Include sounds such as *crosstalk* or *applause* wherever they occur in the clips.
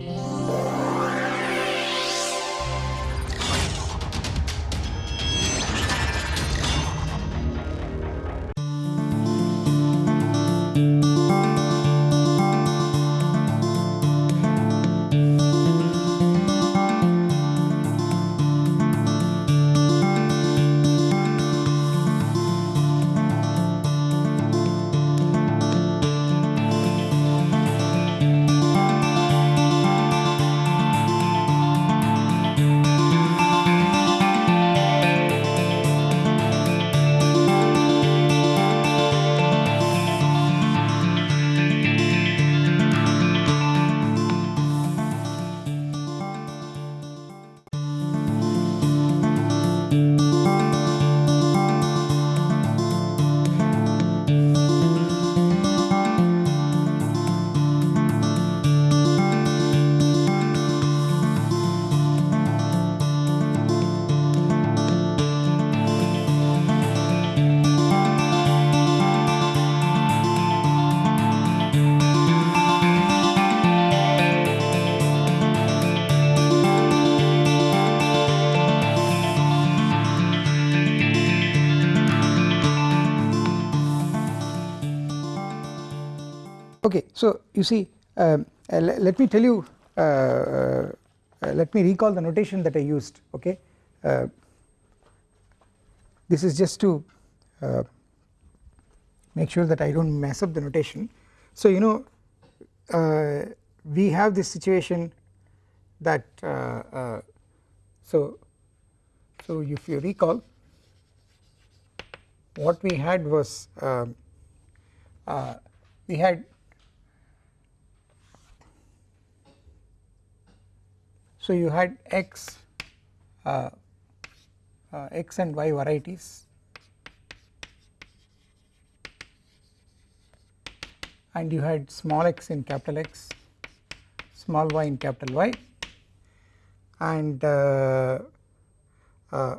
Okay, you see um, uh, let me tell you uh, uh, let me recall the notation that I used okay uh, this is just to uh, make sure that I do not mess up the notation. So you know uh, we have this situation that so so if you recall what we had was um, we had So you had x uh, uh, x and y varieties. And you had small x in capital X small y in capital Y. And uh, uh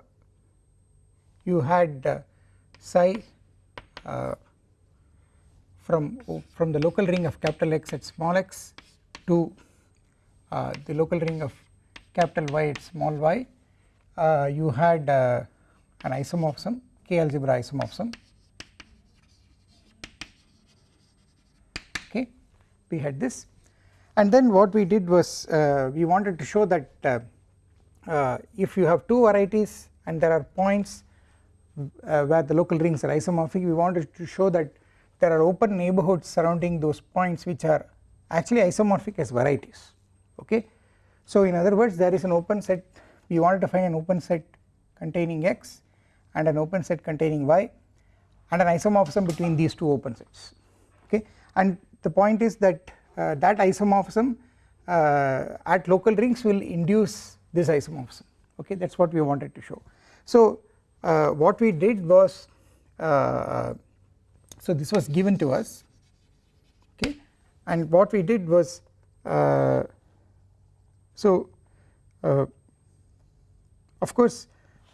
you had uh, psi uh, from from the local ring of capital X at small x to the local ring of capital Y at small y. Uh, you had uh, an isomorphism k algebra isomorphism. Okay we had this. And then what we did was uh, we wanted to show that uh, uh, if you have two varieties and there are points uh, where the local rings are isomorphic we wanted to show that there are open neighborhoods surrounding those points which are actually isomorphic as varieties. Okay so in other words there is an open set we wanted to find an open set containing x and an open set containing y and an isomorphism between these two open sets okay? And the point is that uh, that isomorphism uh, at local rings will induce this isomorphism okay? That is what we wanted to show. So uh, what we did was uh, so this was given to us okay? And what we did was uh, so uh, of course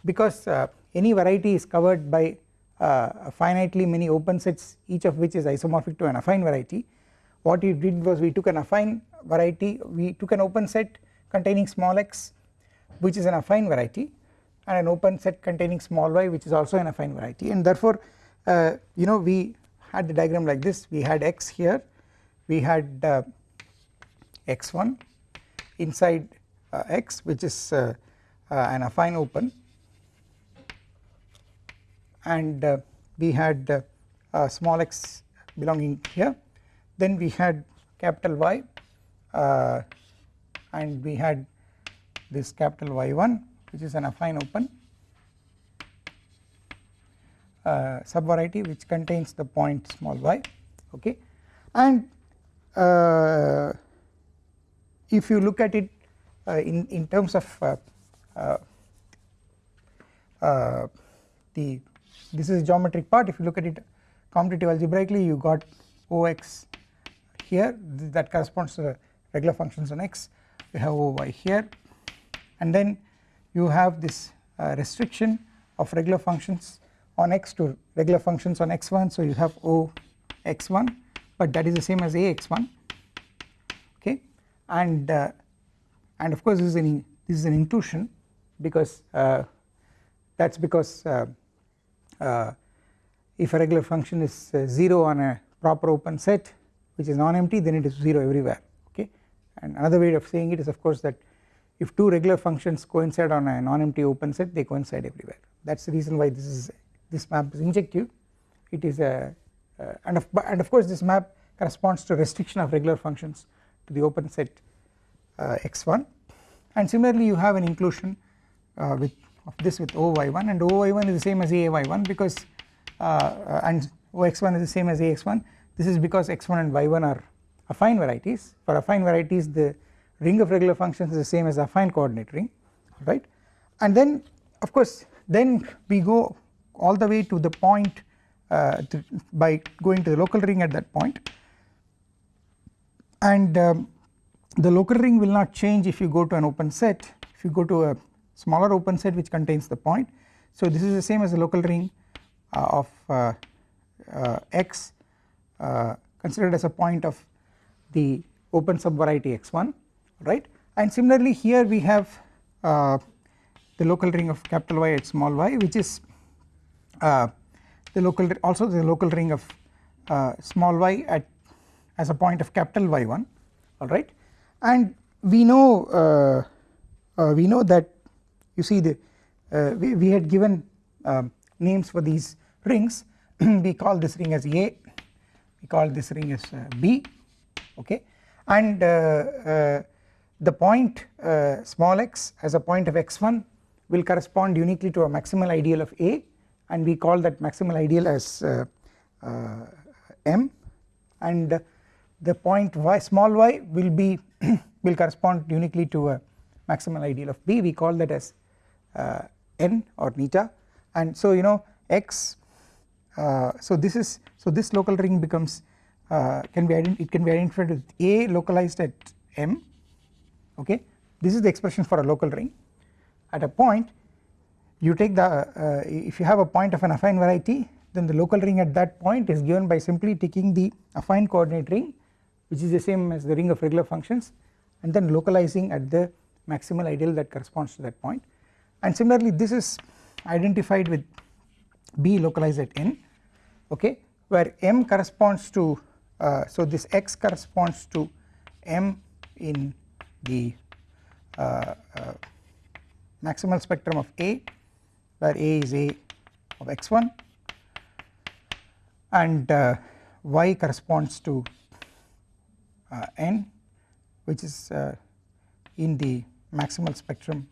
because uh, any variety is covered by uh, finitely many open sets each of which is isomorphic to an affine variety what we did was we took an affine variety we took an open set containing small x which is an affine variety and an open set containing small y which is also an affine variety. And therefore uh, you know we had the diagram like this. We had x here. We had uh, x1 inside uh, X which is uh, uh, an affine open. And we had small x belonging here. Then we had capital Y and we had this capital Y1 which is an affine open uh, subvariety which contains the point small y okay? And uh, if you look at it uh, in in terms of uh, uh, the this is geometric part. If you look at it commutative algebraically you got Ox here. That corresponds to regular functions on x. You have Oy here. And then you have this uh, restriction of regular functions on x to regular functions on x1 so you have O x1 but that is the same as Ax1 okay and uh, and of course this is an this is an because uh, that is because uh, if a regular function is 0 on a proper open set which is non-empty then it is 0 everywhere okay? And another way of saying it is of course that if two regular functions coincide on a non-empty open set they coincide everywhere. That is the reason why this is this map is injective. It is a uh, and of and of course this map corresponds to restriction of regular functions to the open set uh, x1 and similarly you have an inclusion uh, with of this with OY1 and OY1 is the same as AY1 because uh, and OX1 is the same as AX1 this is because x1 and y1 are affine varieties. For affine varieties the ring of regular functions is the same as affine coordinate ring right? And then of course then we go all the way to the point uh, to, by going to the local ring at that point and um, the local ring will not change if you go to an open set. If you go to a smaller open set which contains the point. So this is the same as the local ring uh, of uh, uh x uh, considered as a point of the open subvariety x1 right? And similarly here we have uh, the local ring of capital Y at small y which is the local also the local ring of small y at as a point of capital Y1 alright and we know uh, uh, we know that you see the uh, we, we had given um, names for these rings. *clears throat* We call this ring as A. We call this ring as uh, B okay? And uh, uh, the point small x as a point of x1 will correspond uniquely to a maximal ideal of A and we call that maximal ideal as M. And the point y small y will be *clears throat* will correspond uniquely to a maximal ideal of B. We call that as uh, n or neta and so you know x uh, so this is so this local ring becomes uh, can be it can be identified with A localized at M okay? This is the expression for a local ring. At a point you take the uh, if you have a point of an affine variety then the local ring at that point is given by simply taking the affine coordinate ring which is the same as the ring of regular functions and then localizing at the maximal ideal that corresponds to that point. And similarly this is identified with B localized at n okay where m corresponds to uh, so this x corresponds to m in the uh, uh, maximal spectrum of A where A is A of x1 and uh, y corresponds to n which is uh, in the maximal spectrum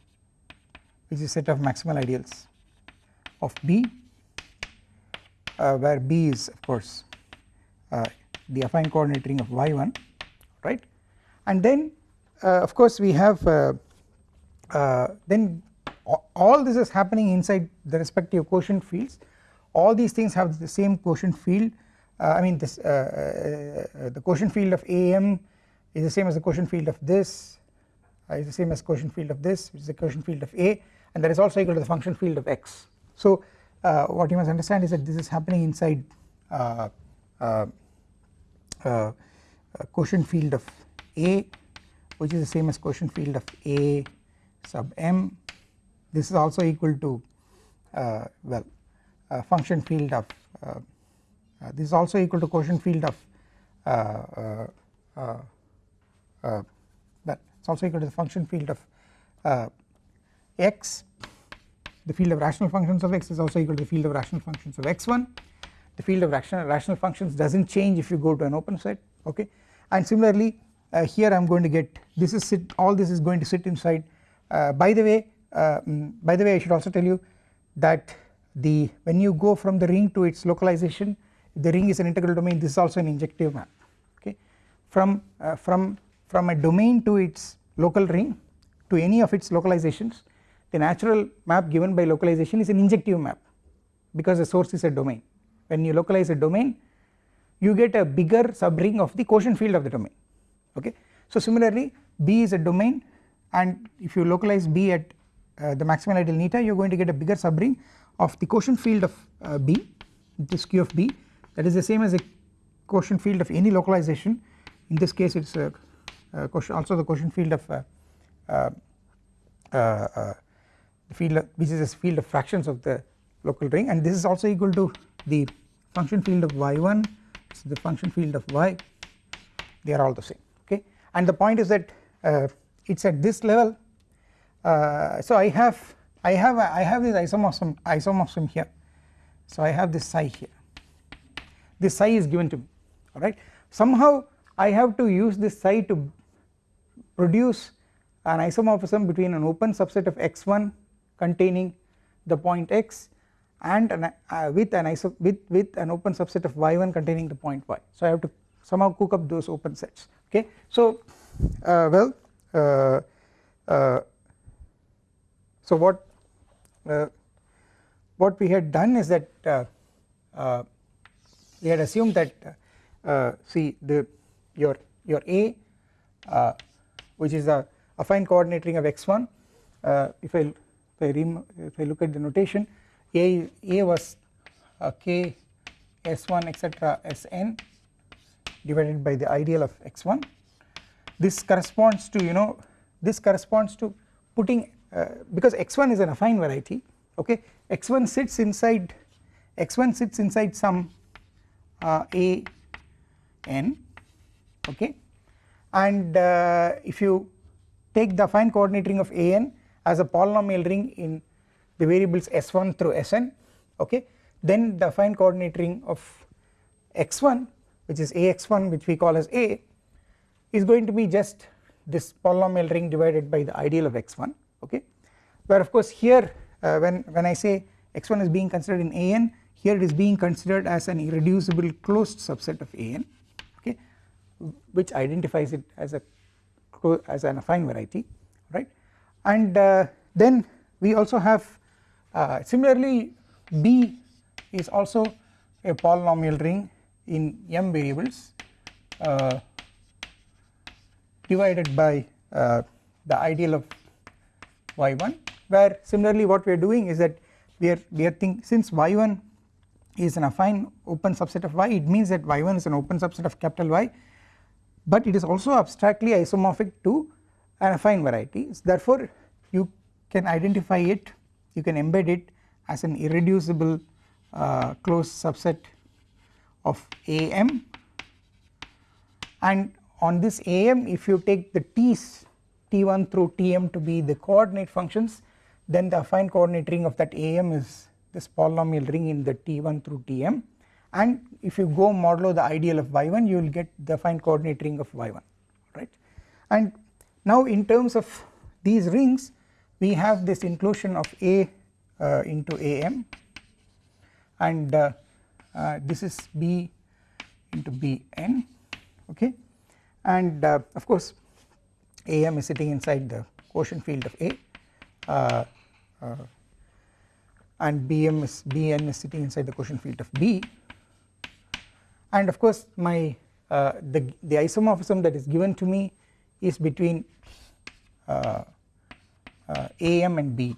which is set of maximal ideals of B uh, where B is of course the affine coordinate ring of y1 right? And then of course we have then all this is happening inside the respective quotient fields. All these things have the same quotient field uh, I mean this uh, uh, the quotient field of AM is the same as the quotient field of this is the same as quotient field of this which is the quotient field of A and that is also equal to the function field of x. So what you must understand is that this is happening inside quotient field of A which is the same as quotient field of A sub m this is also equal to uh, well uh, function field of uh, uh, this is also equal to quotient field of uh, uh, that it is also equal to the function field of x. The field of rational functions of x is also equal to the field of rational functions of x1 the field of rational, rational functions does not change if you go to an open set okay? And similarly uh, here I am going to get this is sit all this is going to sit inside uh, by the way uh, mm, by the way I should also tell you that the when you go from the ring to its localization the ring is an integral domain. This is also an injective map. Okay? From uh, from from a domain to its local ring to any of its localizations the natural map given by localization is an injective map because the source is a domain. When you localize a domain you get a bigger subring of the quotient field of the domain. Okay? So similarly B is a domain and if you localize B at uh, the maximal ideal neta you are going to get a bigger subring of the quotient field of uh, B this Q of B that is the same as a quotient field of any localization. In this case it is a uh, also the quotient field of uh, uh, uh, the field of, which is a field of fractions of the local ring. And this is also equal to the function field of y1 so the function field of y. They are all the same okay? And the point is that uh, it is at this level. Uh, so I have I have a, I have this isomorphism isomorphism here. So I have this psi here this psi is given to me alright. Somehow I have to use this psi to produce an isomorphism between an open subset of x1 containing the point x and an, uh, with an iso with with an open subset of y1 containing the point y. So I have to somehow cook up those open sets okay. So uh, well uh, uh so what uh, what we had done is that uh, we had assumed that see the your your a which is a affine coordinate ring of x1 if I if I, if I look at the notation a, A was uh, K S1 etc Sn divided by the ideal of x1 this corresponds to you know this corresponds to putting uh, because x1 is an affine variety okay? X1 sits inside x1 sits inside some uh, a n okay? And uh, if you take the affine coordinate ring of a n as a polynomial ring in the variables s1 through sn okay? Then the affine coordinate ring of x1 which is ax1 which we call as a is going to be just this polynomial ring divided by the ideal of x1 okay? Where of course here uh, when when I say x1 is being considered in an here it is being considered as an irreducible closed subset of an okay which identifies it as a as an affine variety right? And uh, then we also have uh, similarly B is also a polynomial ring in m variables uh, divided by uh, the ideal of y1 where similarly what we are doing is that we are we are think since y1 is an affine open subset of y. It means that y1 is an open subset of capital Y but it is also abstractly isomorphic to an affine variety. Therefore you can identify it you can embed it as an irreducible uh, closed subset of AM and on this AM if you take the t's t1 through tm to be the coordinate functions then the affine coordinate ring of that AM is this polynomial ring in the t1 through tm and if you go modulo the ideal of y1 you will get the affine coordinate ring of y1 right? And now in terms of these rings we have this inclusion of A uh, into AM and uh, uh, this is B into Bn okay? And uh, of course AM is sitting inside the quotient field of A uh, uh, and Bm is Bn is sitting inside the quotient field of B. And of course my the, the isomorphism that is given to me is between uh, AM and BN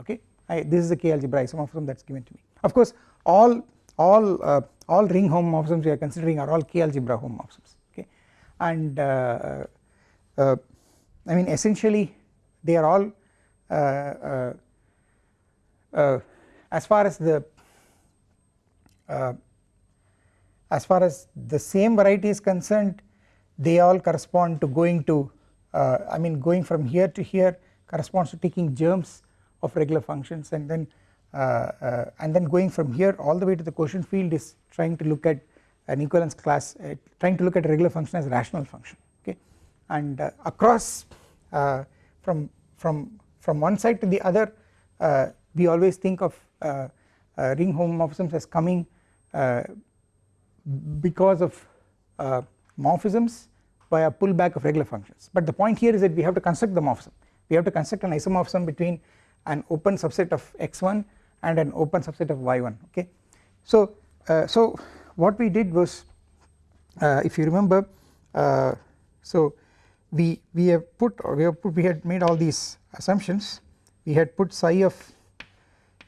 okay? I, this is the K algebra isomorphism that is given to me. Of course all all uh, all ring homomorphisms we are considering are all K algebra homomorphisms. Okay? And uh, uh, I mean essentially they are all uh, uh, as far as the as far as the same variety is concerned they all correspond to going to I mean going from here to here corresponds to taking germs of regular functions and then uh, uh, and then going from here all the way to the quotient field is trying to look at an equivalence class uh, trying to look at a regular function as a rational function okay? And uh, across uh, from from from one side to the other uh, we always think of ring homomorphisms as coming because of morphisms by a pullback of regular functions. But the point here is that we have to construct the morphism. We have to construct an isomorphism between an open subset of x1 and an open subset of y1 okay. So, uh, so what we did was uh, if you remember uh, so we we have put we have put we had made all these assumptions. We had put psi of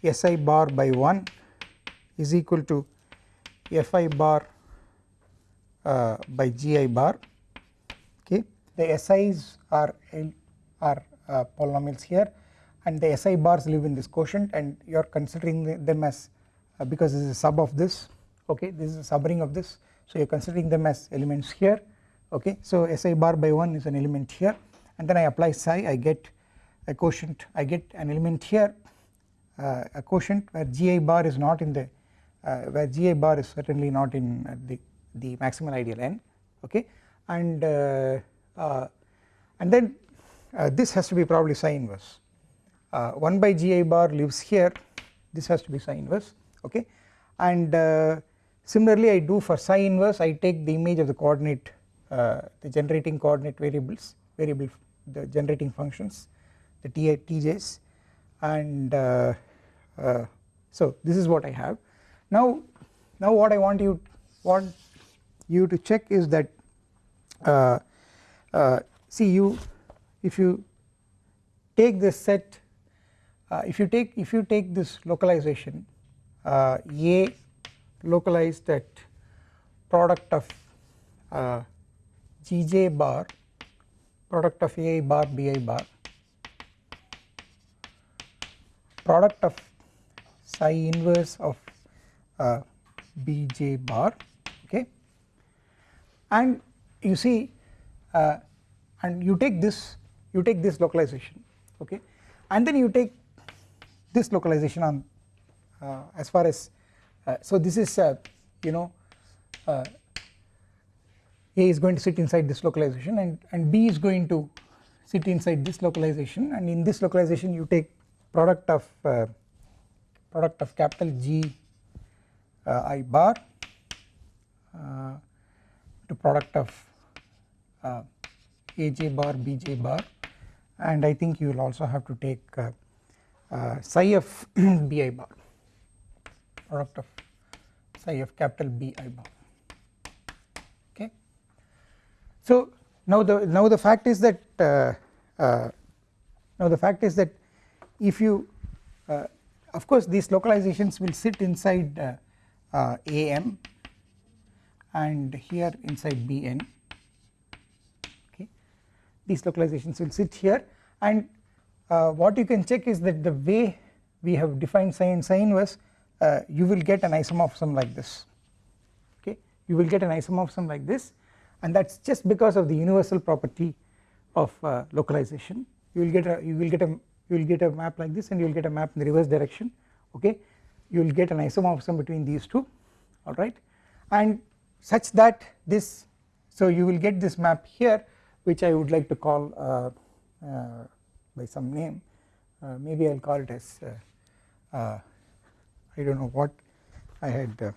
si bar by 1 is equal to fi bar uh, by gi bar. Okay? The SI's are are uh, polynomials here and the SI bars live in this quotient and you are considering them as uh, because this is a sub of this okay? This is a subring of this so you are considering them as elements here okay? So SI bar by 1 is an element here and then I apply psi I get a quotient I get an element here a quotient where GI bar is not in the uh, where GI bar is certainly not in uh, the the maximal ideal n okay? And uh, uh, and then uh, this has to be probably psi inverse. 1 by GI bar lives here. This has to be psi inverse okay? And similarly I do for psi inverse I take the image of the coordinate the generating coordinate variables variable the generating functions the t tj's and uh, uh, so this is what I have. Now now what I want you want you to check is that uh, uh see you if you take this set uh, if you take if you take this localization uh, a localized at product of gj bar product of ai bar bi bar product of psi inverse of uh, bj bar okay? And you see uh, and you take this you take this localization okay? And then you take this localization on uh, as far as uh, so this is uh, you know uh, a is going to sit inside this localization and and b is going to sit inside this localization. And in this localization you take product of product of capital G uh, I bar uh, to product of uh, AJ bar BJ bar and I think you will also have to take uh, uh, psi of *clears throat* BI bar product of psi of capital BI bar okay. So now the now the fact is that now the fact is that if you uh, of course these localizations will sit inside uh, uh, AM and here inside Bn okay. These localizations will sit here. And uh, what you can check is that the way we have defined psi and psi inverse uh, you will get an isomorphism like this. Okay. You will get an isomorphism like this. And that is just because of the universal property of uh, localization. You will get a you will get a you will get a map like this and you will get a map in the reverse direction okay? You will get an isomorphism between these two alright and such that this so you will get this map here which I would like to call uh, uh, by some name. Uh, maybe I will call it as uh, uh, I do not know what I had uh,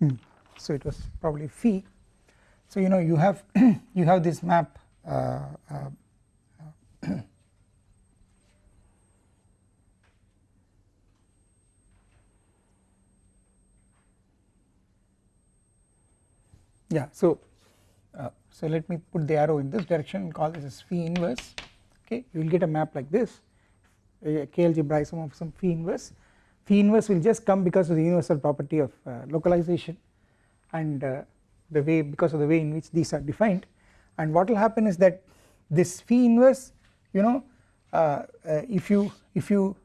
hmm. so it was probably phi so you know you have *clears throat* you have this map uh, uh, *clears throat* yeah so uh, so let me put the arrow in this direction and call this as phi inverse. Okay you will get a map like this. A k algebra isomorphism phi inverse. Phi inverse will just come because of the universal property of uh, localization. And uh, the way because of the way in which these are defined. And what will happen is that this phi inverse you know uh, uh, if you if you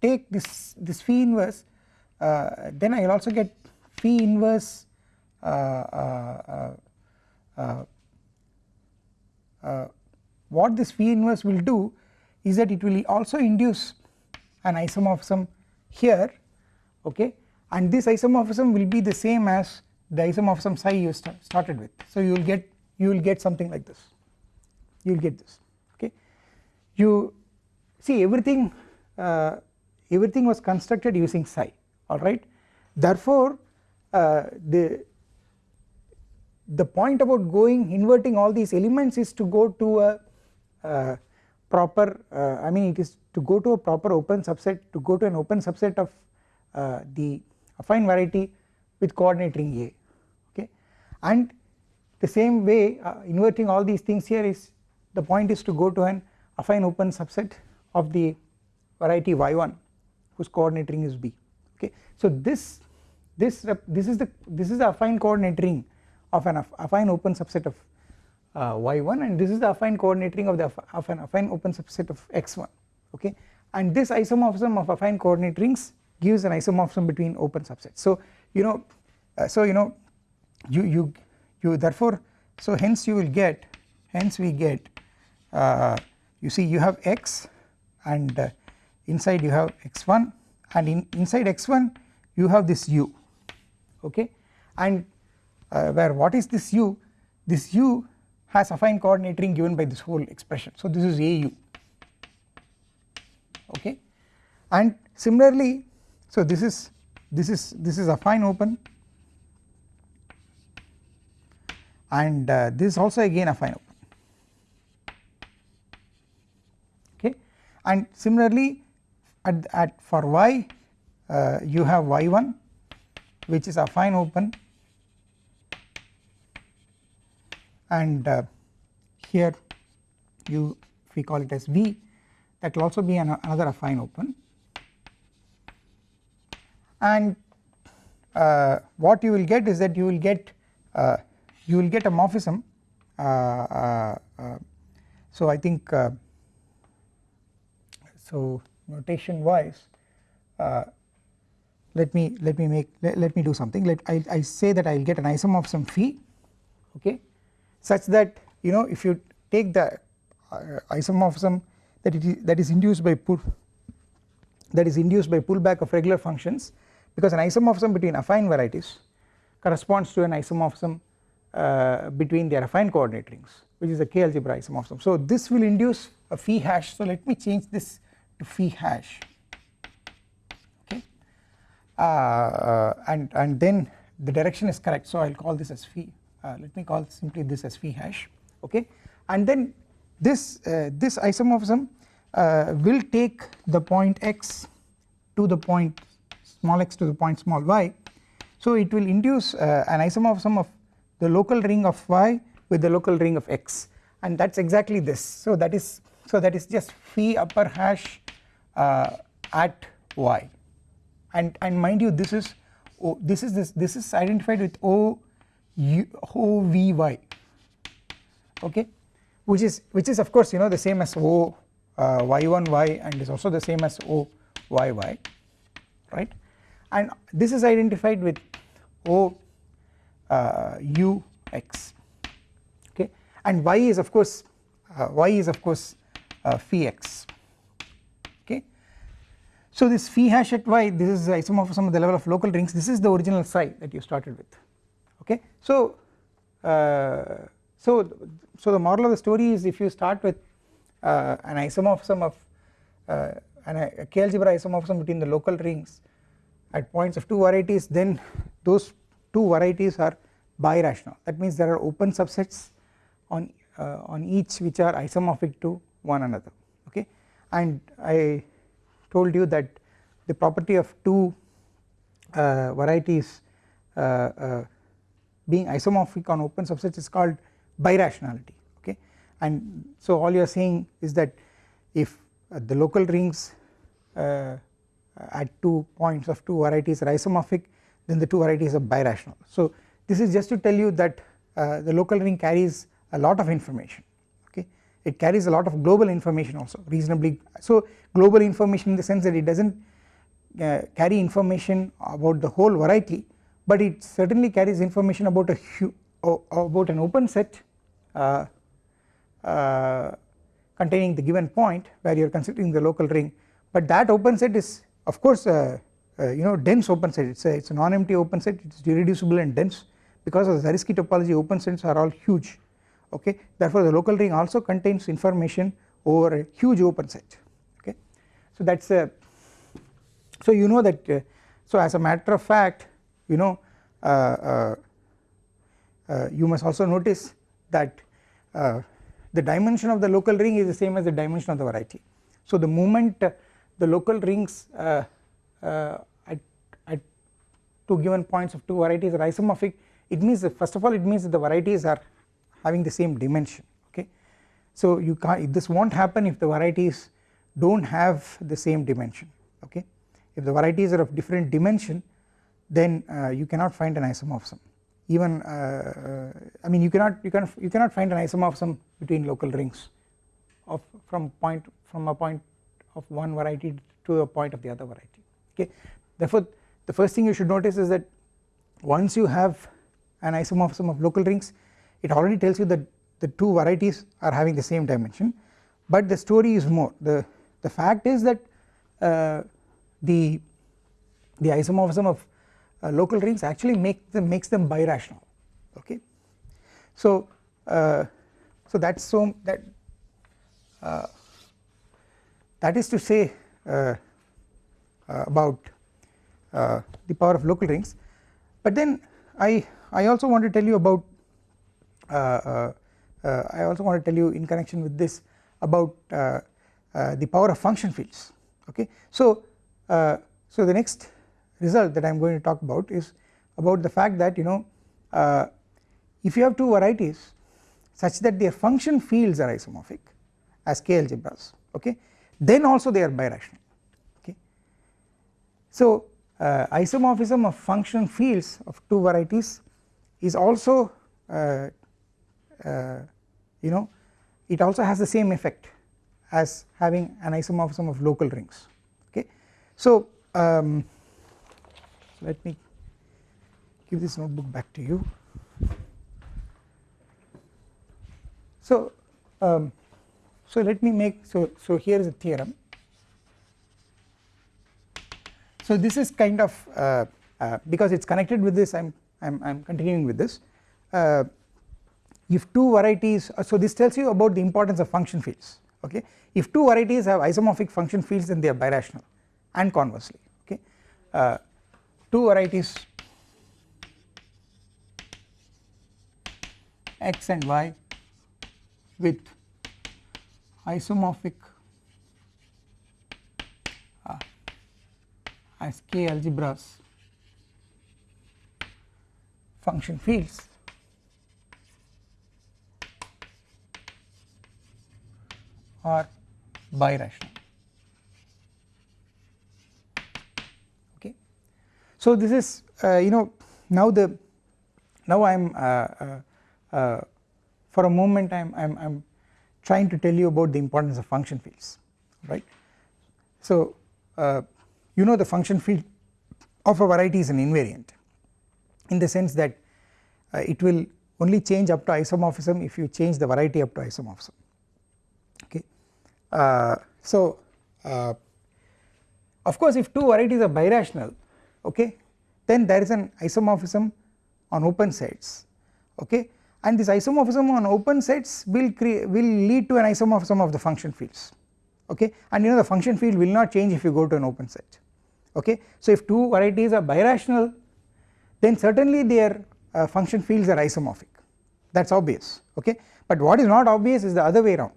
take this this phi inverse uh, then I will also get phi inverse uh, uh, uh, what this phi inverse will do is that it will also induce an isomorphism here okay? And this isomorphism will be the same as the isomorphism psi you st started with. So you will get you will get something like this. You will get this okay? You see everything uh, everything was constructed using psi alright therefore uh, the the point about going inverting all these elements is to go to a uh, proper uh, I mean it is to go to a proper open subset to go to an open subset of uh, the affine variety with coordinate ring A and the same way uh, inverting all these things here is the point is to go to an affine open subset of the variety y1 whose coordinate ring is b. Okay? So this this this is the this is the affine coordinate ring of an affine open subset of uh, y1 and this is the affine coordinate ring of the of an affine open subset of x1 okay? And this isomorphism of affine coordinate rings gives an isomorphism between open subsets. So you know uh, so you know you you you therefore so hence you will get hence we get uh, you see you have x and uh, inside you have x1 and in inside x1 you have this u okay? And uh, where what is this u? This u has affine coordinate ring given by this whole expression. So this is au okay? And similarly so this is this is this is affine open and uh, this is also again affine open okay. And similarly at, at for y uh, you have y1 which is affine open. And uh, here you if we call it as v that will also be an, another affine open. And uh, what you will get is that you will get uh, you will get a morphism. Uh, uh, uh so I think so notation wise let me let me make let, let me do something. Let I, I say that I will get an isomorphism phi okay? Such that you know if you take the isomorphism that it is that is induced by pull that is induced by pullback of regular functions because an isomorphism between affine varieties corresponds to an isomorphism uh, between their affine coordinate rings which is a k algebra isomorphism so this will induce a phi hash. So let me change this to phi hash. Okay. Uh, uh, and and then the direction is correct. So I will call this as phi uh, let me call simply this as phi hash. Okay. And then this this isomorphism will take the point x to the point small x to the point small y. So it will induce uh, an isomorphism of the local ring of y with the local ring of x. And that is exactly this. So that is so that is just phi upper hash uh, at y. And and mind you this is this is this this is identified with o u o v y. Okay? Which is which is of course you know the same as O uh, y1y and is also the same as O yy right? And this is identified with O u x. Okay? And y is of course uh, y is of course uh, phi x okay? So this phi hash at y this is isomorphism at the level of local rings. This is the original psi that you started with. Okay? So uh, so so the moral of the story is if you start with uh, an isomorphism of uh, an, a k algebra isomorphism between the local rings at points of two varieties then those two varieties are birational. That means there are open subsets on uh, on each which are isomorphic to one another okay? And I told you that the property of two uh, varieties uh, uh being isomorphic on open subsets is called birationality okay? And so all you are saying is that if uh, the local rings uh, at two points of two varieties are isomorphic then the two varieties are birational. So this is just to tell you that uh, the local ring carries a lot of information okay? It carries a lot of global information also reasonably. So global information in the sense that it does not uh, carry information about the whole variety but it certainly carries information about a about an open set uh, uh, containing the given point where you are considering the local ring. But that open set is of course uh, you know dense open set. It's a, it's a non-empty open set. It's irreducible and dense. Because of the Zariski topology open sets are all huge. Okay? Therefore the local ring also contains information over a huge open set. Okay? So that's a so you know that uh, so as a matter of fact you know uh, uh, you must also notice that uh, the dimension of the local ring is the same as the dimension of the variety. So the moment uh, the local rings uh, uh, two given points of two varieties are isomorphic it means first of all it means that the varieties are having the same dimension okay. So you can't this not happen if the varieties do not have the same dimension okay? If the varieties are of different dimension then uh, you cannot find an isomorphism. Even uh, I mean you cannot you can you cannot find an isomorphism between local rings of from point from a point of one variety to a point of the other variety okay? Therefore the first thing you should notice is that once you have an isomorphism of local rings it already tells you that the two varieties are having the same dimension. But the story is more. The the fact is that uh, the the isomorphism of uh, local rings actually make them makes them birational. Okay? So uh, so that's so that uh, that is to say uh, uh, about uh, the power of local rings. But then I I also want to tell you about uh, uh, uh, I also want to tell you in connection with this about the power of function fields. Okay? So so the next result that I am going to talk about is about the fact that you know uh, if you have two varieties such that their function fields are isomorphic as k algebras okay then also they are birational okay. So uh, isomorphism of function fields of two varieties is also uh, uh, you know it also has the same effect as having an isomorphism of local rings okay. So um, let me give this notebook back to you. So um, so let me make so so here is a theorem. So this is kind of uh, uh, because it's connected with this I'm I'm I'm continuing with this. Uh, if two varieties uh, so this tells you about the importance of function fields okay if two varieties have isomorphic function fields then they are birational and conversely okay uh, two varieties x and y with isomorphic as k algebras function fields are birational Okay. So this is uh, you know now the now I am uh, uh, uh, for a moment I am I'm, I'm trying to tell you about the importance of function fields right. So uh, you know the function field of a variety is an invariant in the sense that uh, it will only change up to isomorphism if you change the variety up to isomorphism. Okay. so of course if two varieties are birational okay then there is an isomorphism on open sets okay? And this isomorphism on open sets will create will lead to an isomorphism of the function fields okay? And you know the function field will not change if you go to an open set okay? So if two varieties are birational then certainly their uh, function fields are isomorphic. That is obvious. Okay? But what is not obvious is the other way around.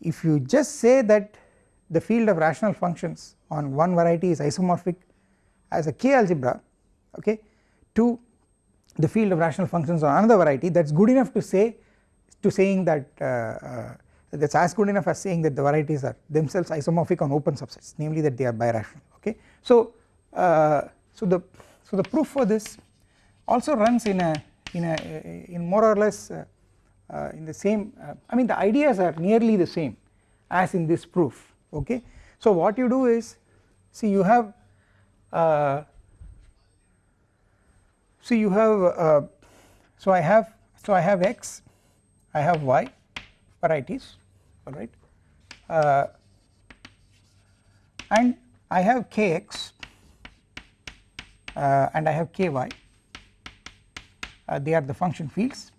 If you just say that the field of rational functions on one variety is isomorphic as a k algebra okay to the field of rational functions on another variety that is good enough to say to saying that uh, uh, that is as good enough as saying that the varieties are themselves isomorphic on open subsets namely that they are birational okay. So uh, so the so the proof for this also runs in a in a in more or less uh, uh, in the same uh, I mean the ideas are nearly the same as in this proof okay. So what you do is see you have uh, you have uh, so I have so I have x I have y varieties alright uh, and I have kx uh, and I have ky uh, they are the function fields.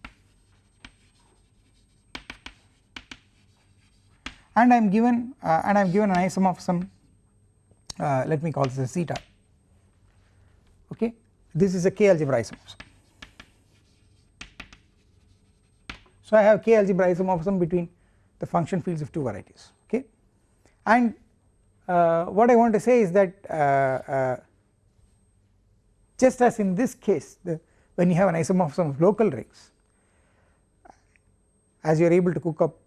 And I am given uh, and I am given an isomorphism uh, let me call this a zeta okay. This is a k algebra isomorphism. So I have k algebra isomorphism between the function fields of two varieties okay? And uh, what I want to say is that uh, uh, just as in this case the when you have an isomorphism of local rings as you are able to cook up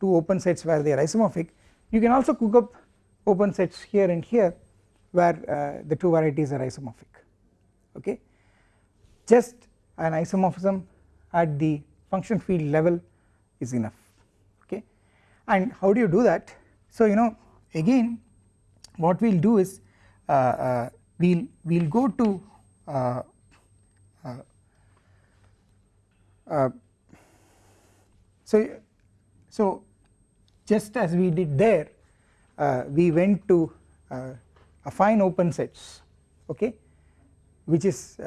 two open sets where they are isomorphic you can also cook up open sets here and here where uh, the two varieties are isomorphic okay? Just an isomorphism at the function field level is enough and how do you do that? So you know again what we will do is uh, uh, we will we will go to uh, uh, uh, so so just as we did there uh, we went to affine open sets okay which is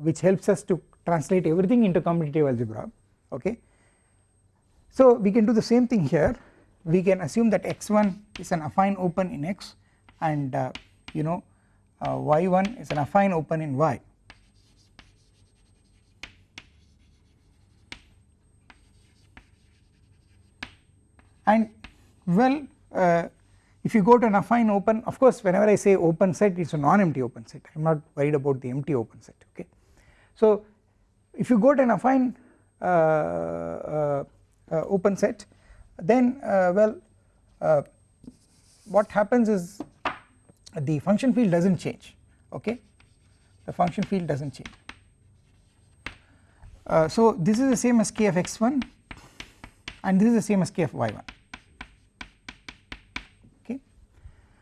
which helps us to translate everything into commutative algebra okay so we can do the same thing here. We can assume that x1 is an affine open in x and uh, you know uh, y1 is an affine open in y. And well uh, if you go to an affine open of course whenever I say open set it is a non-empty open set. I am not worried about the empty open set okay. So if you go to an affine uh, uh, open set then uh, well uh, what happens is the function field does not change okay the function field does not change. Uh, so this is the same as k of x1 and this is the same as k of y1 okay.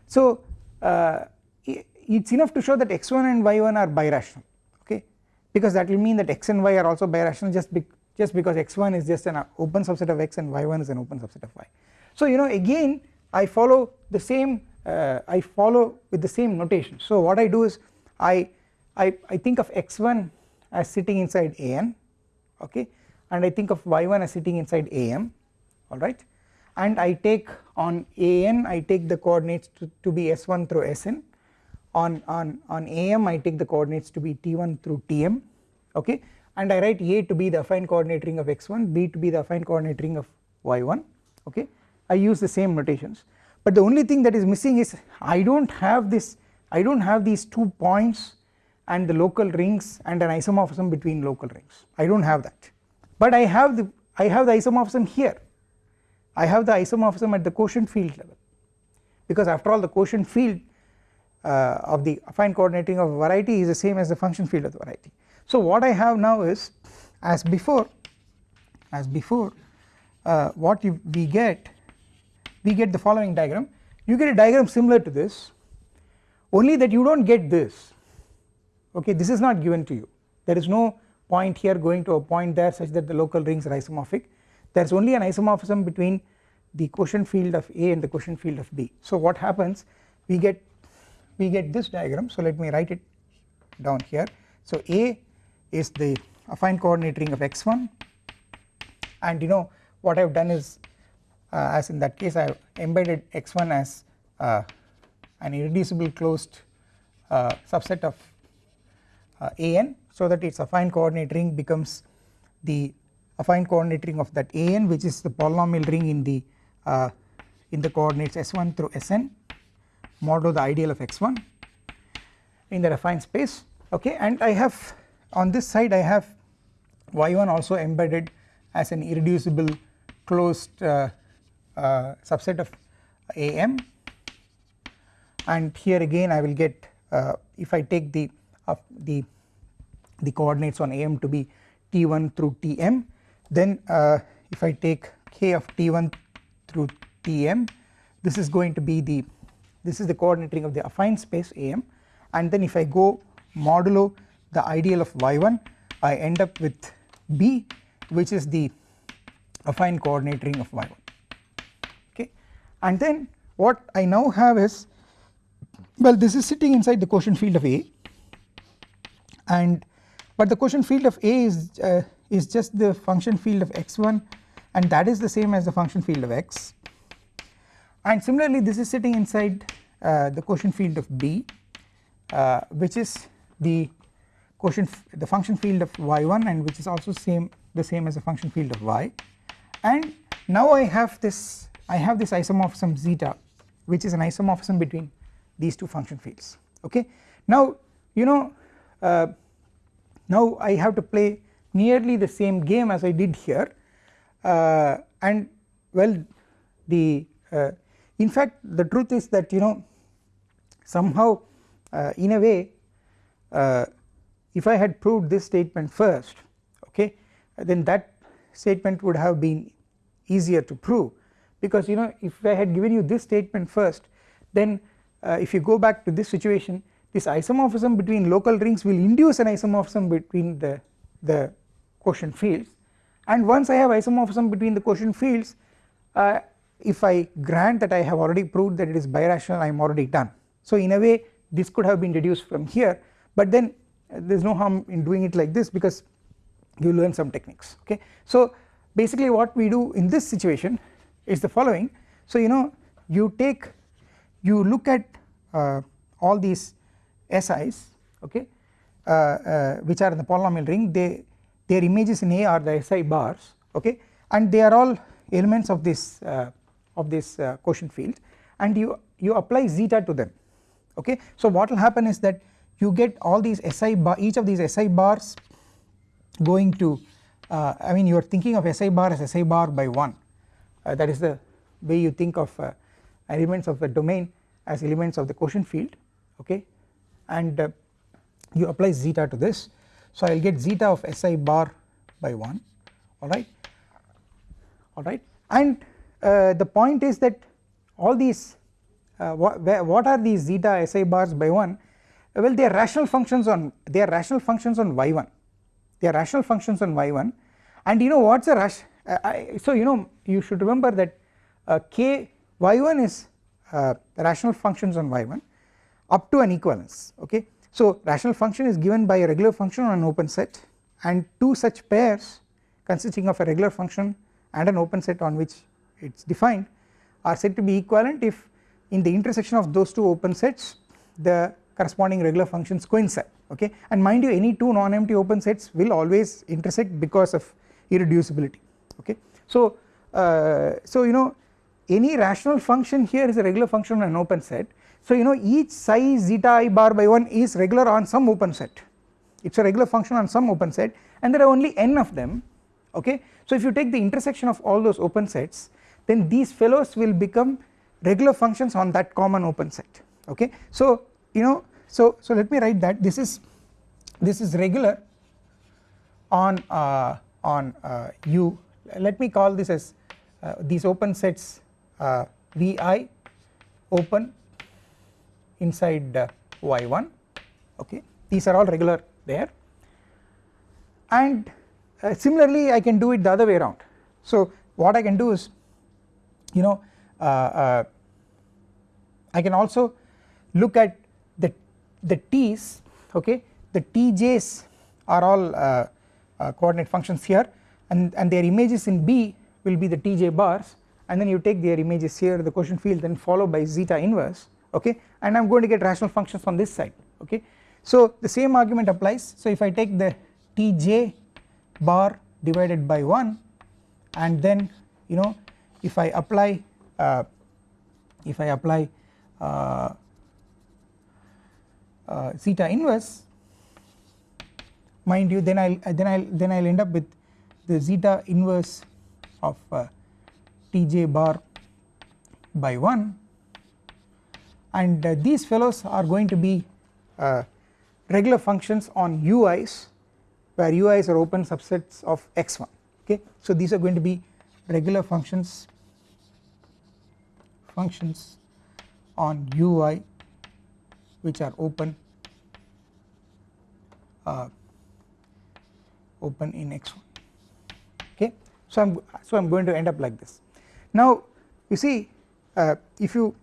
So uh, it is enough to show that x1 and y1 are birational okay because that will mean that x and y are also birational just just because x1 is just an open subset of x and y1 is an open subset of y. So you know again I follow the same uh, I follow with the same notation. So what I do is I, I, I think of x1 as sitting inside an okay? And I think of y1 as sitting inside am alright and I take on an I take the coordinates to, to be s1 through sn on, on, on am I take the coordinates to be t1 through tm okay and I write A to be the affine coordinate ring of x1 B to be the affine coordinate ring of y1 okay? I use the same notations. But the only thing that is missing is I do not have this I do not have these two points and the local rings and an isomorphism between local rings. I do not have that. But I have the I have the isomorphism here. I have the isomorphism at the quotient field level. Because after all the quotient field uh, of the affine coordinate ring of variety is the same as the function field of the variety so what I have now is as before as before uh, what you, we get we get the following diagram. You get a diagram similar to this only that you do not get this. Okay this is not given to you. There is no point here going to a point there such that the local rings are isomorphic. There is only an isomorphism between the quotient field of A and the quotient field of B. So what happens? We get we get this diagram. So let me write it down here. So A is the affine coordinate ring of x1 and you know what I have done is uh, as in that case I have embedded x1 as uh, an irreducible closed uh, subset of uh, an so that its affine coordinate ring becomes the affine coordinate ring of that an which is the polynomial ring in the uh, in the coordinates s1 through sn modulo the ideal of x1 in the affine space. Okay and I have on this side I have y1 also embedded as an irreducible closed uh, uh, subset of am and here again I will get uh, if I take the the the coordinates on am to be t1 through tm then uh, if I take k of t1 through tm this is going to be the this is the coordinate ring of the affine space am and then if I go modulo the ideal of y1 I end up with b which is the affine coordinate ring of y1 okay? And then what I now have is well this is sitting inside the quotient field of A. And but the quotient field of A is uh, is just the function field of x1 and that is the same as the function field of x. And similarly this is sitting inside uh, the quotient field of B uh, which is the quotient the function field of y1 and which is also same the same as the function field of y. And now I have this I have this isomorphism zeta which is an isomorphism between these two function fields. Okay? Now you know uh, now I have to play nearly the same game as I did here. Uh, and well the uh, in fact the truth is that you know somehow uh, in a way uh, if I had proved this statement first okay then that statement would have been easier to prove. Because you know if I had given you this statement first then uh, if you go back to this situation this isomorphism between local rings will induce an isomorphism between the the quotient fields. And once I have isomorphism between the quotient fields uh, if I grant that I have already proved that it is birational I am already done. So in a way this could have been deduced from here. But then there is no harm in doing it like this because you learn some techniques okay. So basically what we do in this situation is the following. So you know you take you look at uh, all these SI's okay uh, uh, which are in the polynomial ring. They their images in A are the SI bars okay? And they are all elements of this uh, of this uh, quotient field. And you you apply zeta to them okay? So what will happen is that you get all these SI bar each of these SI bars going to uh, I mean you are thinking of SI bar as SI bar by 1 uh, that is the way you think of uh, elements of the domain as elements of the quotient field okay? And uh, you apply zeta to this. So I will get zeta of SI bar by 1 alright alright and uh, the point is that all these uh, what, what are these zeta SI bars by 1 well they are rational functions on they are rational functions on y1 they are rational functions on y1 and you know what is a rush uh, so you know you should remember that uh, k y1 is uh, rational functions on y1 up to an equivalence okay? So rational function is given by a regular function on an open set and two such pairs consisting of a regular function and an open set on which it is defined are said to be equivalent if in the intersection of those two open sets the corresponding regular functions coincide okay? And mind you any two non-empty open sets will always intersect because of irreducibility okay? So uh, so you know any rational function here is a regular function on an open set. So you know each psi zeta i bar by 1 is regular on some open set. It is a regular function on some open set and there are only n of them okay? So if you take the intersection of all those open sets then these fellows will become regular functions on that common open set okay? So you know so so let me write that. This is this is regular on uh, on uh, u. Let me call this as uh, these open sets uh, vi open inside uh, y1 okay? These are all regular there. And uh, similarly I can do it the other way around. So what I can do is you know I can also look at the t's okay the tj's are all uh, uh, coordinate functions here and and their images in b will be the tj bars and then you take their images here the quotient field then followed by zeta inverse okay and I am going to get rational functions on this side okay. So the same argument applies. So if I take the tj bar divided by 1 and then you know if I apply uh, if I apply uh, uh, zeta inverse mind you then I'll then I'll then I'll end up with the zeta inverse of uh, tj bar by 1 and uh, these fellows are going to be uh, regular functions on ui's where ui's are open subsets of x1 okay? So these are going to be regular functions functions on ui which are open uh, open in x1 okay? So I'm so I'm going to end up like this. Now you see uh, if you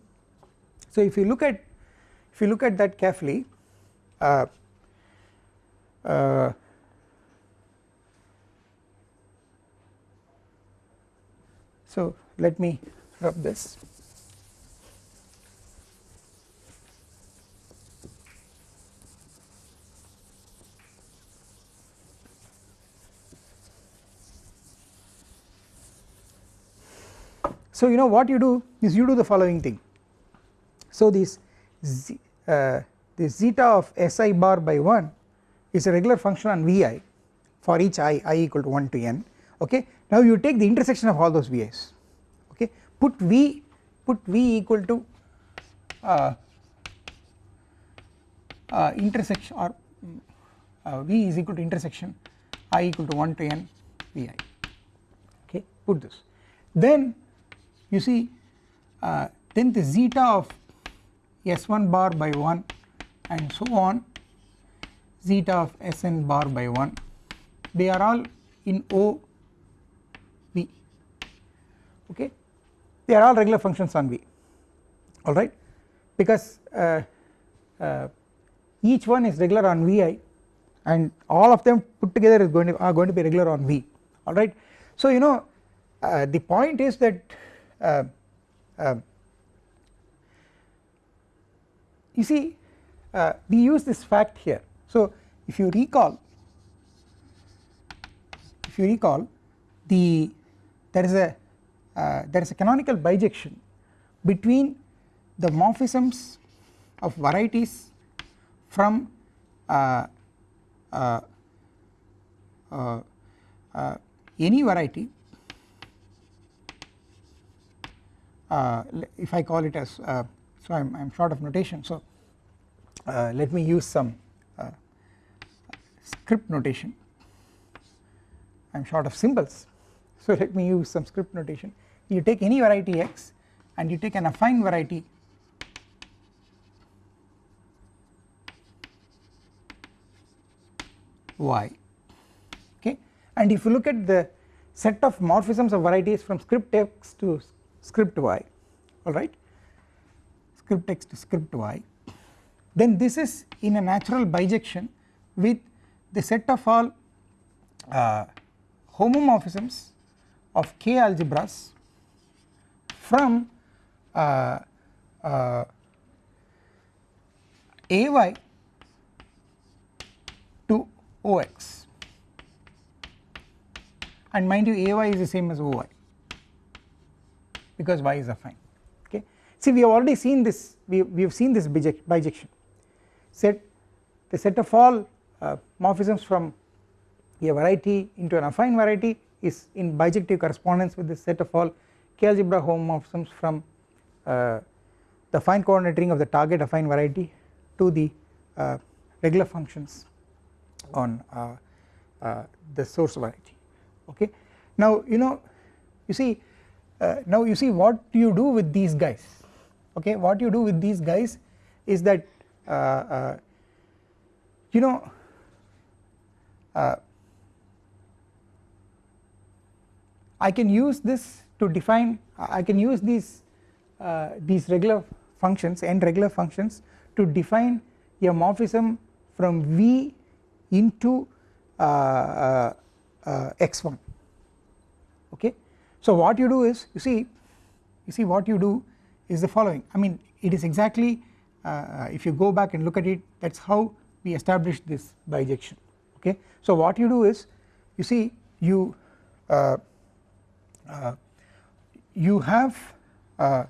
so if you look at if you look at that carefully uh, uh, so let me rub this So you know what you do is you do the following thing. So this z, uh, this zeta of si bar by 1 is a regular function on vi for each i i equal to 1 to n. Okay? Now you take the intersection of all those vi's. Okay? Put v put v equal to uh, uh, intersection or uh, V is equal to intersection i equal to 1 to n Vi. Okay? Put this. Then you see uh, then the zeta of S1 bar by 1 and so on zeta of Sn bar by 1 they are all in O V. Okay? They are all regular functions on V. Alright because uh, uh, each one is regular on Vi and all of them put together is going to are going to be regular on V. Alright. So you know uh, the point is that uh, uh, you see uh, we use this fact here. So if you recall if you recall the there is a uh, there is a canonical bijection between the morphisms of varieties from uh, any variety uh, Uh, if I call it as uh, so I am short of notation. So uh, let me use some uh, script notation. I am short of symbols. *laughs* So let me use some script notation. You take any variety x and you take an affine variety y. Okay? And if you look at the set of morphisms of varieties from script x to script y alright? Script x to script y. Then this is in a natural bijection with the set of all uh, homomorphisms of k algebras from uh, uh, ay to ox and mind you ay is the same as oy because y is affine okay? See we have already seen this we, we have seen this bijection. Set the set of all uh, morphisms from a variety into an affine variety is in bijective correspondence with the set of all k algebra homomorphisms from uh, the affine coordinate ring of the target affine variety to the uh, regular functions on uh, uh, the source variety. Okay. Now you know you see uh, now you see what you do with these guys okay what you do with these guys is that you know I can use this to define I can use these uh, these regular functions and regular functions to define a morphism from V into uh, uh, uh, x1 okay. So what you do is you see you see what you do is the following. I mean it is exactly if you go back and look at it that is how we established this bijection. Okay. So what you do is you see you uh, uh, you have uh,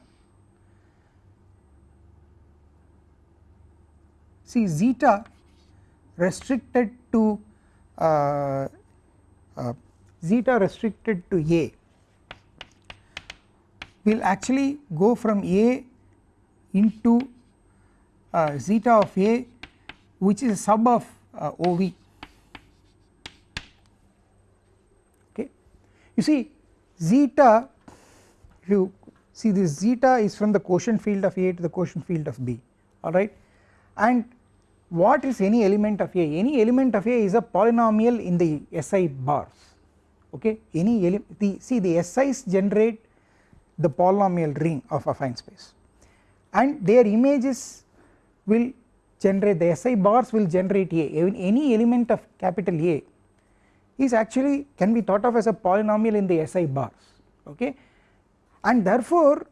see zeta restricted to uh, uh, zeta restricted to A will actually go from A into uh, zeta of A which is a sub of uh, OV okay. You see zeta if you see this zeta is from the quotient field of A to the quotient field of B. Alright and what is any element of A? Any element of A is a polynomial in the SI bars. Okay? Any the see the SIs generate the polynomial ring of affine space. And their images will generate the SI bars will generate A. Even any element of capital A is actually can be thought of as a polynomial in the SI bars okay? And therefore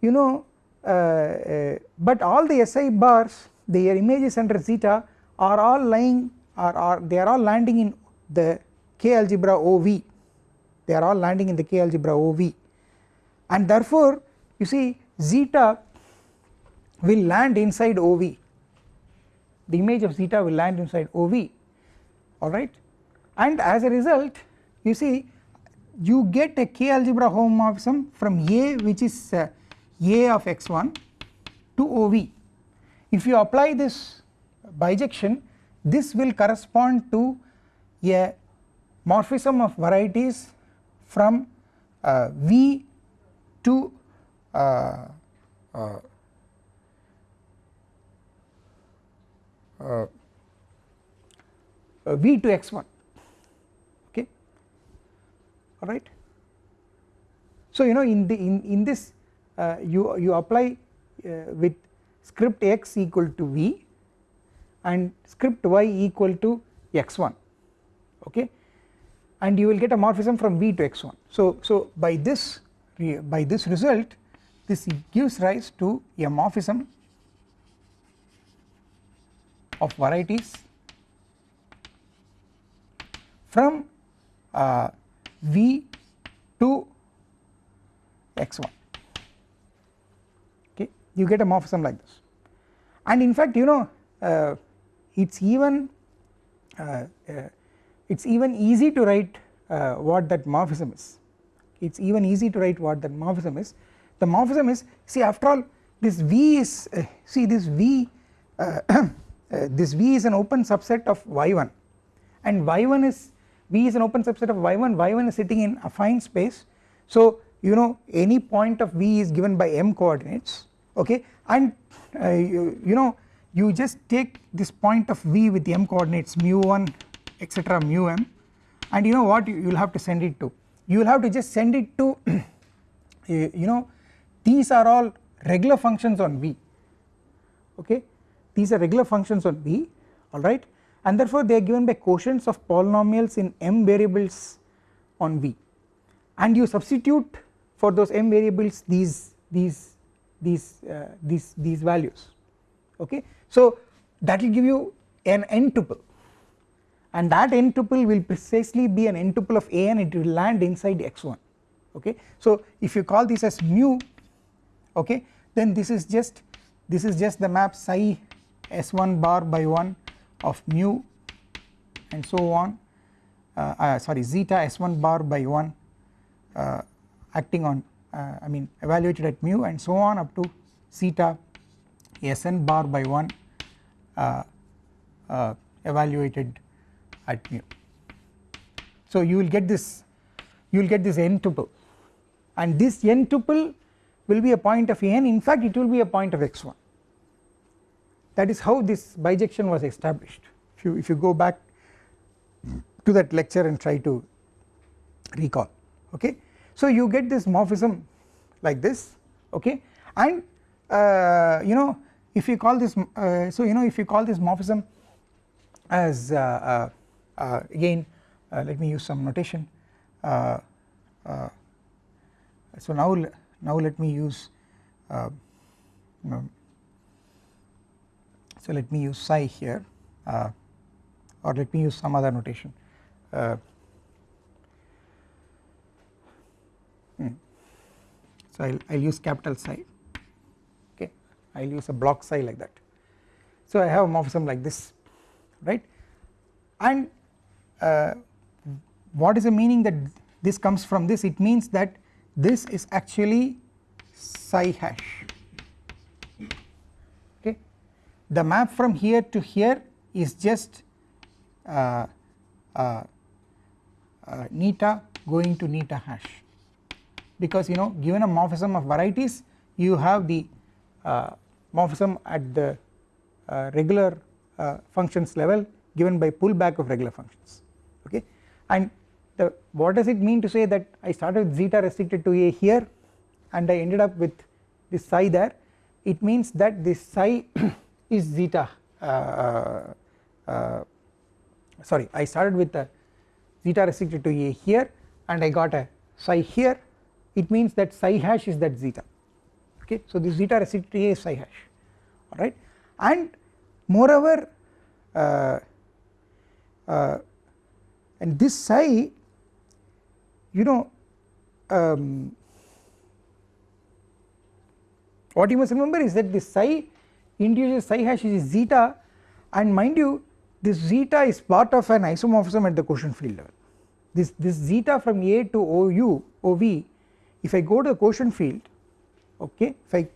you know uh, uh, but all the SI bars their images under zeta are all lying are, are they are all landing in the K algebra OV they are all landing in the K algebra OV and therefore you see zeta will land inside OV the image of zeta will land inside OV alright and as a result you see you get a K algebra homomorphism from A which is uh, A of x1 to OV if you apply this bijection this will correspond to a morphism of varieties from uh, V to uh, uh, uh, V to x1 okay? Alright. So you know in the in, in this uh, you you apply uh, with script x equal to V and script y equal to x1 okay? And you will get a morphism from V to x1 so so by this by this result this gives rise to a morphism of varieties from uh, V to x1 okay you get a morphism like this. And in fact you know uh, it's even uh, uh it's even easy to write uh, what that morphism is it's even easy to write what that morphism is. The morphism is see after all this V is uh, see this V *clears throat* this V is an open subset of y1 and y1 is V is an open subset of y1 y1 is sitting in affine space. So you know any point of V is given by m coordinates okay? And uh, you, you, know you just take this point of V with the m coordinates mu1 etc mu m. And you know what? You will have to send it to you will have to just send it to *clears throat* you know these are all regular functions on V. Okay? These are regular functions on V alright? And therefore they are given by quotients of polynomials in m variables on V. And you substitute for those m variables these these these uh, these these values. Okay? So that will give you an n tuple and that n tuple will precisely be an n tuple of a and it will land inside x1 okay? So if you call this as mu okay then this is just this is just the map psi s1 bar by 1 of mu and so on uh, uh, sorry zeta s1 bar by 1 uh, acting on uh, I mean evaluated at mu and so on up to zeta sn bar by 1 uh, uh, evaluated at mu. So you will get this you will get this n tuple. And this n tuple will be a point of n. In fact it will be a point of x1 that is how this bijection was established. If you if you go back to that lecture and try to recall okay? So you get this morphism like this okay? And uh, you know if you call this uh, so you know if you call this morphism as uh, uh, again uh, let me use some notation. So now now let me use know, so let me use psi here uh, or let me use some other notation. Uh, hmm. so I will use capital psi okay? I will use a block psi like that. So I have a morphism like this right? And uh, what is the meaning that this comes from this? It means that this is actually psi hash okay. the map from here to here is just uh, uh, uh, neta going to neta hash because you know given a morphism of varieties you have the uh, morphism at the uh, regular uh, functions level given by pullback of regular functions and the what does it mean to say that I started with zeta restricted to a here and I ended up with this psi there? It means that this psi *clears throat* is zeta uh, uh, uh, sorry I started with zeta restricted to a here and I got a psi here. It means that psi hash is that zeta. Okay so this zeta restricted to a is psi hash. Alright and moreover uh, uh, and this psi you know um, what you must remember is that this psi induces psi hash is zeta. And mind you this zeta is part of an isomorphism at the quotient field level. This this zeta from A to OU OV if I go to the quotient field okay if I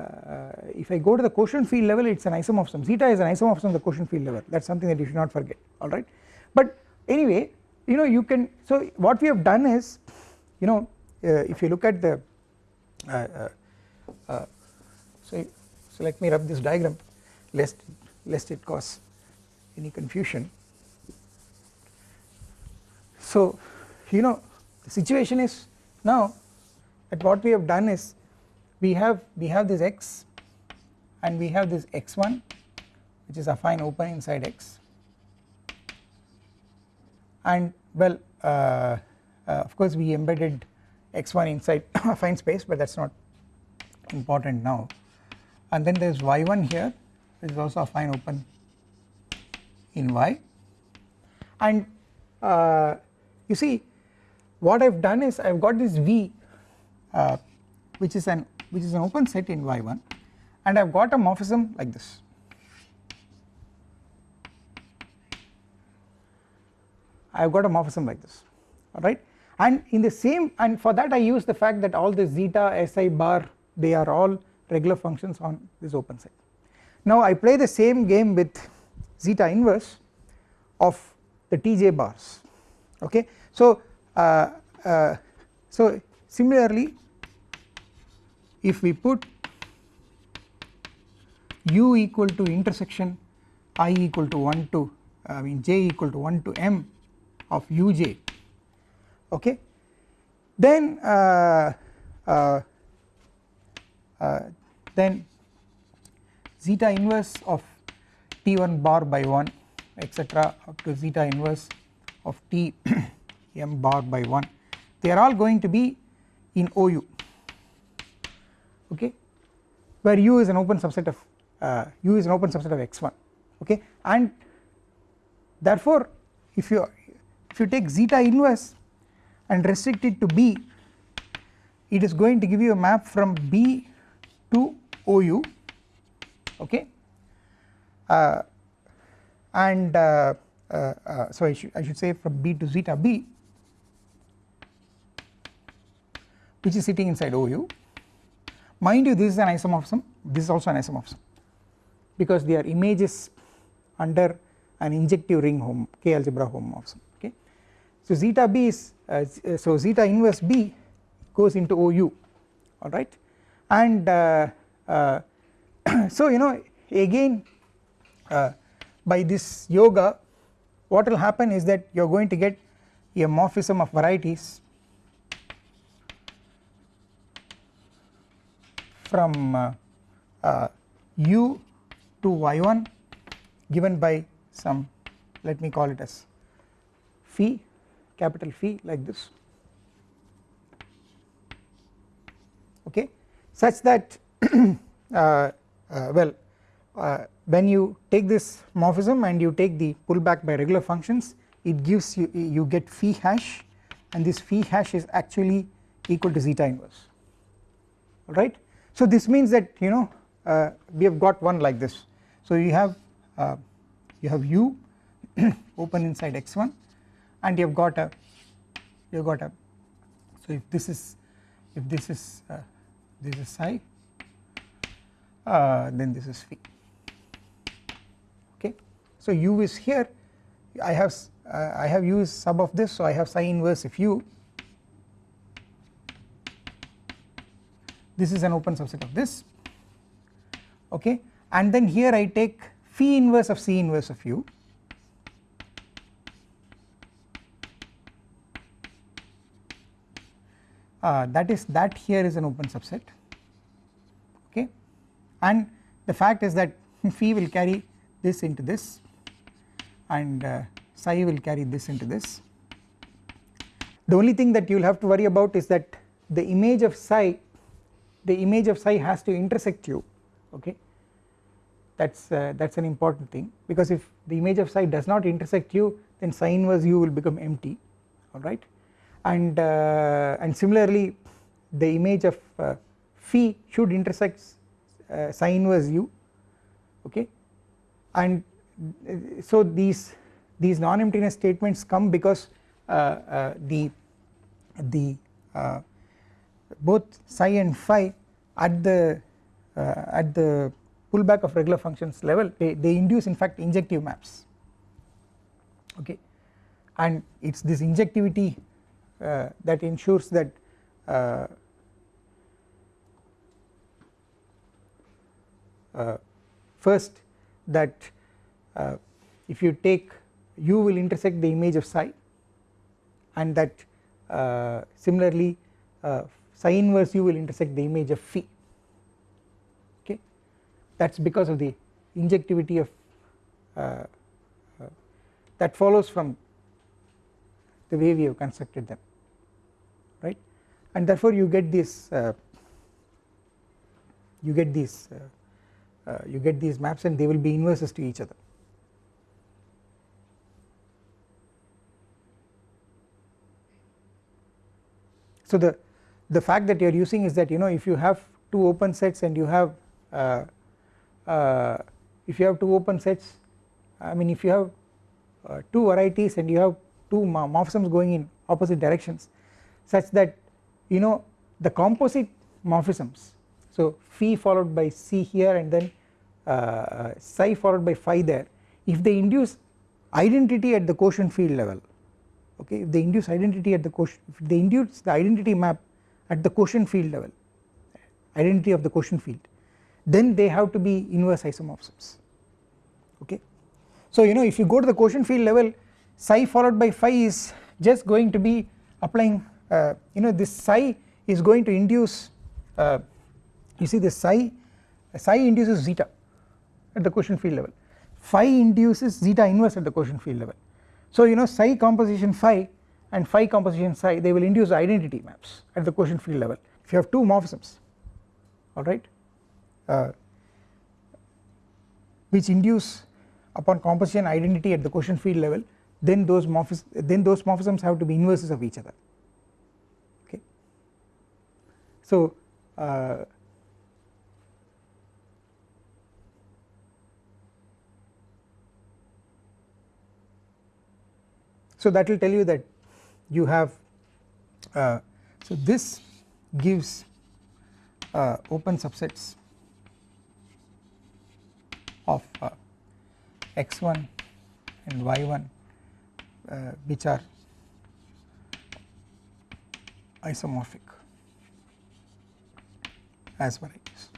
uh, if I go to the quotient field level it is an isomorphism. Zeta is an isomorphism of the quotient field level. That is something that you should not forget alright but anyway you know you can so what we have done is you know uh, if you look at the uh, uh, uh so so let me rub this diagram lest lest it cause any confusion. So you know the situation is now that what we have done is we have we have this x and we have this x1 which is affine open inside x and well uh, uh, of course we embedded x1 inside *coughs* affine space but that is not important now. And then there is y1 here which is also affine open in y. And uh, you see what I have done is I have got this V uh, which is an which is an open set in y1 and I have got a morphism like this I have got a morphism like this alright and in the same and for that I use the fact that all the zeta si bar they are all regular functions on this open set. Now I play the same game with zeta inverse of the tj bars okay. So uh, uh, so similarly if we put u equal to intersection i equal to 1 to I mean j equal to 1 to m of uj okay? Then uh, uh, uh, then zeta inverse of t1 bar by 1 etc up to zeta inverse of t *clears throat* m bar by 1 they are all going to be in OU okay? Where U is an open subset of uh, U is an open subset of x1 okay? And therefore if you if you take zeta inverse and restrict it to B it is going to give you a map from B to OU okay? Uh, and uh, uh, uh, so I should, I should say from B to zeta B which is sitting inside OU mind you this is an isomorphism. This is also an isomorphism because they are images under an injective ring hom K algebra homomorphism. So zeta B is uh, so zeta inverse B goes into OU alright and uh, uh, *coughs* so you know again uh, by this yoga what will happen is that you are going to get a morphism of varieties from uh, uh, u to y1 given by some let me call it as phi capital phi like this. Okay. Such that *clears throat* uh, uh, well uh, when you take this morphism and you take the pullback by regular functions it gives you you get phi hash and this phi hash is actually equal to zeta inverse. Alright so this means that you know uh, we have got one like this. So you have uh, you have u *clears throat* open inside x1 and you have got a you have got a so if this is if this is uh, this is psi uh, then this is phi. Okay? So u is here. I have uh, I have used sub of this so I have psi inverse of u. This is an open subset of this. Okay? And then here I take phi inverse of psi inverse of u uh, that is that here is an open subset okay? And the fact is that *laughs* phi will carry this into this and uh, psi will carry this into this. The only thing that you will have to worry about is that the image of psi the image of psi has to intersect u okay? That is uh, that is an important thing because if the image of psi does not intersect u then psi inverse u will become empty alright and uh, and similarly the image of uh, phi should intersect uh, psi inverse u okay? And uh, so these these non-emptiness statements come because uh, uh, the the both psi and phi at the uh, at the pullback of regular functions level they, they induce in fact injective maps okay? And it is this injectivity uh, that ensures that uh, uh, first that uh, if you take u will intersect the image of psi and that uh, similarly uh, psi inverse u will intersect the image of phi okay? That is because of the injectivity of uh, uh, that follows from the way we have constructed them and therefore you get this uh, you get these you get these maps and they will be inverses to each other. So the the fact that you are using is that you know if you have two open sets and you have uh, uh, if you have two open sets I mean if you have uh, two varieties and you have two morphisms going in opposite directions such that you know the composite morphisms. So phi followed by psi here and then uh, psi followed by phi there. If they induce identity at the quotient field level okay if they induce identity at the quotient if they induce the identity map at the quotient field level identity of the quotient field then they have to be inverse isomorphisms okay? So you know if you go to the quotient field level psi followed by phi is just going to be applying uh, you know this psi is going to induce uh, you see this psi psi induces zeta at the quotient field level. Phi induces zeta inverse at the quotient field level. So you know psi composition phi and phi composition psi they will induce identity maps at the quotient field level. If you have two morphisms alright uh, which induce upon composition identity at the quotient field level then those morphisms then those morphisms have to be inverses of each other okay so uh, So that will tell you that you have uh, so this gives uh, open subsets of uh, x1 and y1 uh, which are isomorphic as varieties.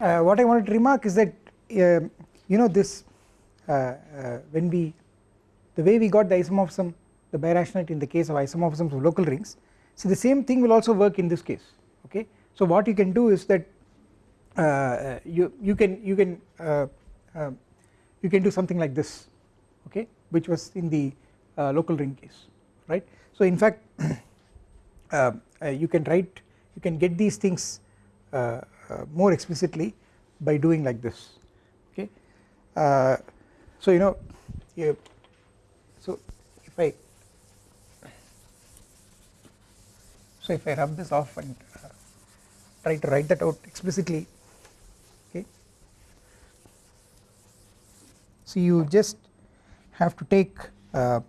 Uh, what I wanted to remark is that uh, you know this when we the way we got the isomorphism the birationality in the case of isomorphisms of local rings so the same thing will also work in this case okay? So what you can do is that uh, you you can you can uh, uh, you can do something like this okay? Which was in the uh, local ring case right? So in fact *clears throat* uh, uh, you can write you can get these things more explicitly by doing like this okay? So you know you so if I so if I rub this off and uh, try to write that out explicitly okay? So you just have to take uh,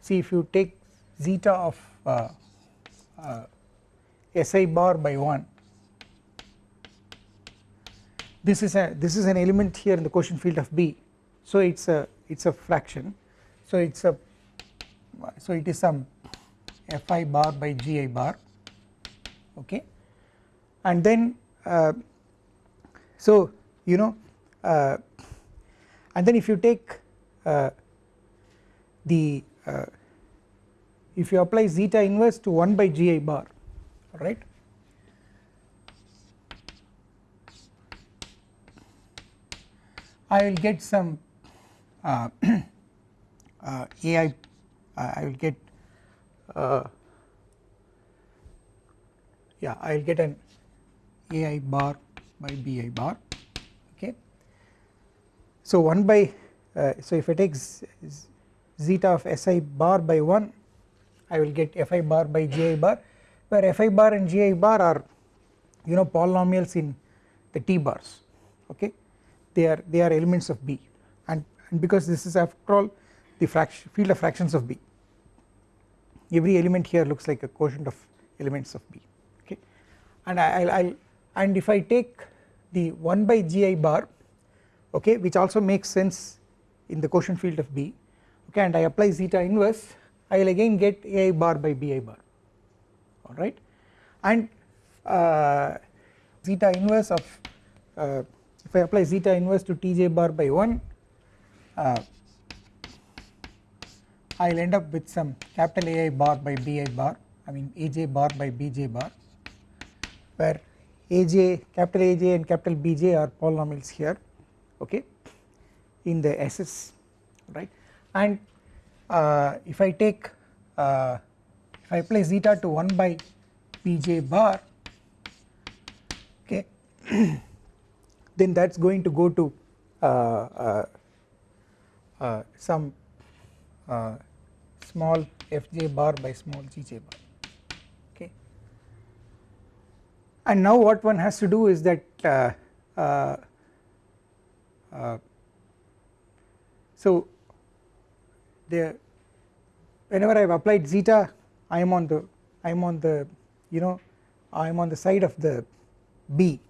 see if you take zeta of uh, uh, si bar by 1 this is a this is an element here in the quotient field of B. So it's a it's a fraction. So it's a so it is some fi bar by gi bar. Okay? And then uh, so you know uh, and then if you take uh, the uh, if you apply zeta inverse to 1 by gi bar right I will get some uh, *clears throat* uh, AI uh, I will get yeah I will get an AI bar by BI bar okay. So 1 by uh, so if I take zeta of Si bar by 1 I will get Fi bar by Gi bar where Fi bar and Gi bar are you know polynomials in the T bars okay? They are they are elements of B. And and because this is after all the fraction field of fractions of B. Every element here looks like a quotient of elements of B okay? And I will and if I take the 1 by gi bar okay which also makes sense in the quotient field of B okay and I apply zeta inverse I will again get A bar by bi bar. Alright and uh, zeta inverse of uh, if I apply zeta inverse to tj bar by 1 uh, I will end up with some capital AI bar by bi bar I mean aj bar by bj bar where aj capital aj and capital bj are polynomials here okay in the SS right? And if I take uh, if I apply zeta to 1 by pj bar okay *clears throat* then that is going to go to uh, uh, uh some uh, small fj bar by small gj bar okay. And now what one has to do is that uh, so the whenever I have applied zeta I am on the I am on the you know I am on the side of the B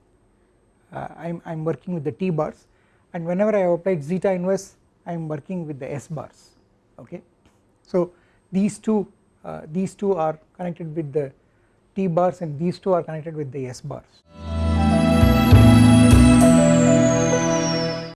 uh, I am I am working with the T bars and whenever I have applied zeta inverse I am working with the S bars okay. So these two uh, these two are connected with the T bars and these two are connected with the S bars.